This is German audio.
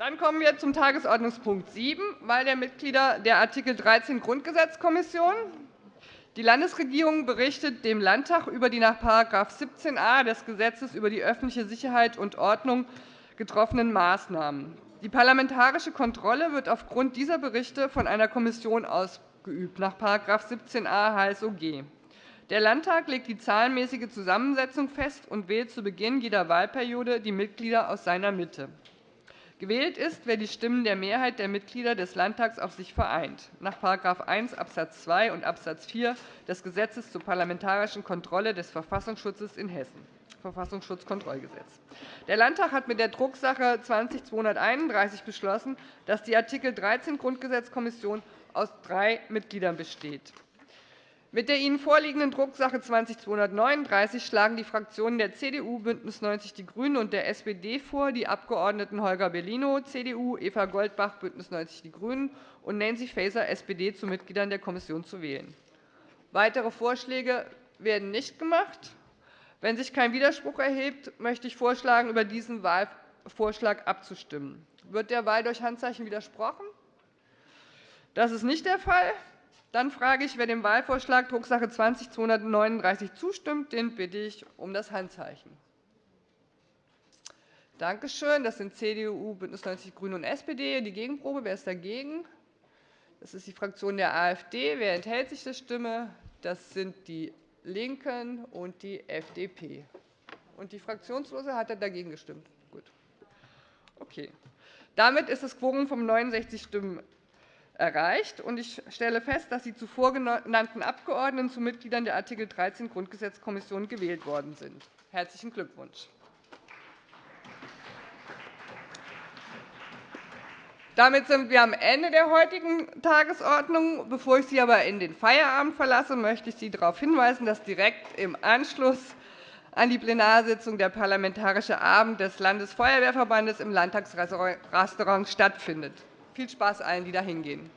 Dann kommen wir zum Tagesordnungspunkt 7, Wahl der Mitglieder der Art. 13 Grundgesetzkommission. Die Landesregierung berichtet dem Landtag über die nach § 17a des Gesetzes über die öffentliche Sicherheit und Ordnung getroffenen Maßnahmen. Die parlamentarische Kontrolle wird aufgrund dieser Berichte von einer Kommission ausgeübt, nach § 17a HSOG. Der Landtag legt die zahlenmäßige Zusammensetzung fest und wählt zu Beginn jeder Wahlperiode die Mitglieder aus seiner Mitte. Gewählt ist, wer die Stimmen der Mehrheit der Mitglieder des Landtags auf sich vereint, nach § 1 Abs. 2 und Abs. 4 des Gesetzes zur parlamentarischen Kontrolle des Verfassungsschutzes in Hessen, Verfassungsschutzkontrollgesetz. Der Landtag hat mit der Drucksache 20-231 beschlossen, dass die Art. 13 Grundgesetzkommission aus drei Mitgliedern besteht. Mit der Ihnen vorliegenden Drucksache 20-239 schlagen die Fraktionen der CDU, BÜNDNIS 90 die GRÜNEN und der SPD vor, die Abgeordneten Holger Bellino, CDU, Eva Goldbach, BÜNDNIS 90 die GRÜNEN und Nancy Faeser, SPD, zu Mitgliedern der Kommission zu wählen. Weitere Vorschläge werden nicht gemacht. Wenn sich kein Widerspruch erhebt, möchte ich vorschlagen, über diesen Wahlvorschlag abzustimmen. Wird der Wahl durch Handzeichen widersprochen? Das ist nicht der Fall. Dann frage ich, wer dem Wahlvorschlag Drucksache 20-239 zustimmt. Den bitte ich um das Handzeichen. Danke schön. Das sind CDU, BÜNDNIS 90 die GRÜNEN und SPD. Die Gegenprobe. Wer ist dagegen? Das ist die Fraktion der AfD. Wer enthält sich der Stimme? Das sind die LINKEN und die FDP. Und die Fraktionslose hat dagegen gestimmt. Gut. Okay. Damit ist das Quorum von 69 Stimmen erreicht. Ich stelle fest, dass die zuvor genannten Abgeordneten zu Mitgliedern der Art. 13 Grundgesetzkommission gewählt worden sind. Herzlichen Glückwunsch. Damit sind wir am Ende der heutigen Tagesordnung. Bevor ich Sie aber in den Feierabend verlasse, möchte ich Sie darauf hinweisen, dass direkt im Anschluss an die Plenarsitzung der Parlamentarische Abend des Landesfeuerwehrverbandes im Landtagsrestaurant stattfindet. Viel Spaß allen, die da hingehen.